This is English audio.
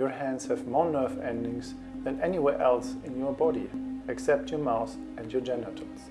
Your hands have more nerve endings than anywhere else in your body, except your mouth and your genitals.